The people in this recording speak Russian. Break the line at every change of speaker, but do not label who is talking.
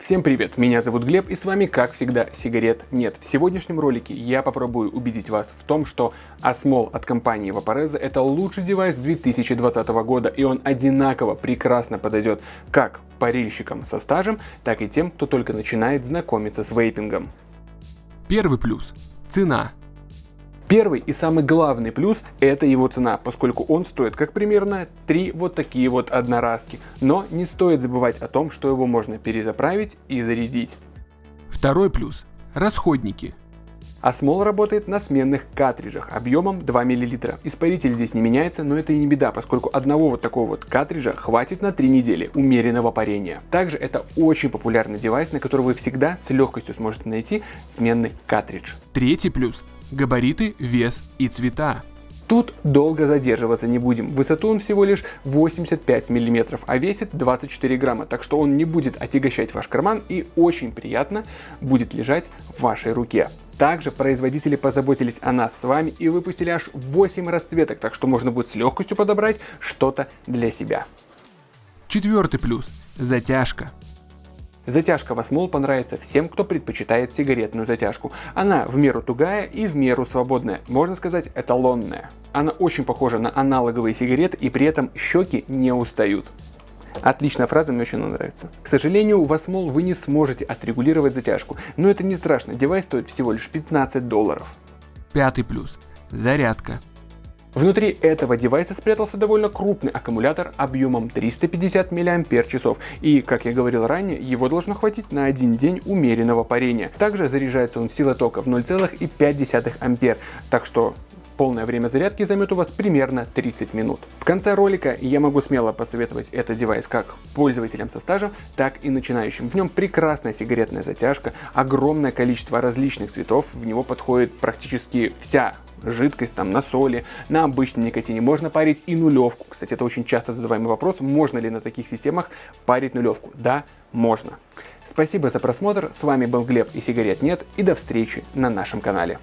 Всем привет, меня зовут Глеб и с вами как всегда сигарет нет. В сегодняшнем ролике я попробую убедить вас в том, что Asmol от компании Vaporeza это лучший девайс 2020 года и он одинаково прекрасно подойдет как парильщикам со стажем, так и тем, кто только начинает знакомиться с вейпингом.
Первый плюс – цена.
Первый и самый главный плюс – это его цена, поскольку он стоит как примерно 3 вот такие вот одноразки. Но не стоит забывать о том, что его можно перезаправить и зарядить.
Второй плюс – расходники.
Осмол работает на сменных картриджах объемом 2 мл. Испаритель здесь не меняется, но это и не беда, поскольку одного вот такого вот картриджа хватит на 3 недели умеренного парения. Также это очень популярный девайс, на который вы всегда с легкостью сможете найти сменный картридж.
Третий плюс габариты, вес и цвета.
Тут долго задерживаться не будем. Высоту он всего лишь 85 мм, а весит 24 грамма, так что он не будет отягощать ваш карман и очень приятно будет лежать в вашей руке. Также производители позаботились о нас с вами и выпустили аж 8 расцветок, так что можно будет с легкостью подобрать что-то для себя.
Четвертый плюс – затяжка.
Затяжка Васмол понравится всем, кто предпочитает сигаретную затяжку. Она в меру тугая и в меру свободная, можно сказать эталонная. Она очень похожа на аналоговые сигареты и при этом щеки не устают. Отличная фраза, мне очень нравится. К сожалению, у Васмол вы не сможете отрегулировать затяжку, но это не страшно, девайс стоит всего лишь 15 долларов.
Пятый плюс. Зарядка.
Внутри этого девайса спрятался довольно крупный аккумулятор объемом 350 мАч, и, как я говорил ранее, его должно хватить на один день умеренного парения. Также заряжается он силой тока в 0,5 ампер, так что Полное время зарядки займет у вас примерно 30 минут. В конце ролика я могу смело посоветовать этот девайс как пользователям со стажем, так и начинающим. В нем прекрасная сигаретная затяжка, огромное количество различных цветов, в него подходит практически вся жидкость там на соли, на обычном никотине. Можно парить и нулевку. Кстати, это очень часто задаваемый вопрос, можно ли на таких системах парить нулевку. Да, можно. Спасибо за просмотр, с вами был Глеб и сигарет нет, и до встречи на нашем канале.